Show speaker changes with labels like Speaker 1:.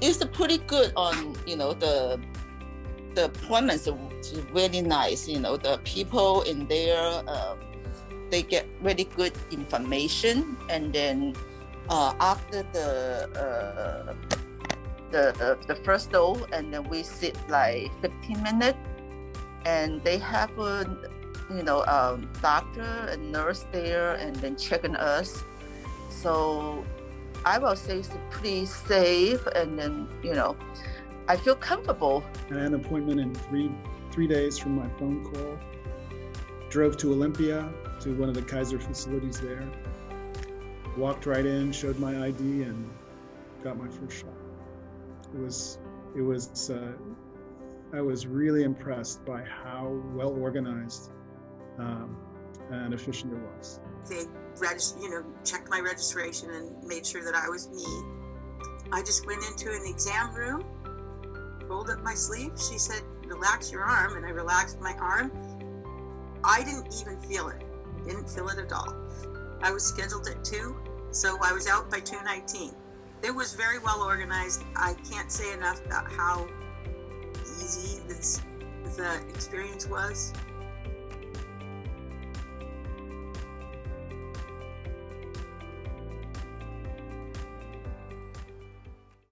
Speaker 1: it's pretty good on you know the the appointments are really nice. You know the people in there, uh, they get really good information, and then uh, after the uh, the the first dose, and then we sit like 15 minutes, and they have a you know um, doctor and nurse there, and then checking us. So I will say it's pretty safe, and then you know I feel comfortable.
Speaker 2: I had an appointment in three three days from my phone call. Drove to Olympia to one of the Kaiser facilities there. Walked right in, showed my ID, and got my first shot. It was it was uh, I was really impressed by how well organized um, and efficient it was.
Speaker 3: They regist- you know, checked my registration and made sure that I was me. I just went into an exam room, rolled up my sleeve. She said, relax your arm. And I relaxed my arm. I didn't even feel it. Didn't feel it at all. I was scheduled at 2, so I was out by 2.19. It was very well organized. I can't say enough about how easy this the experience was.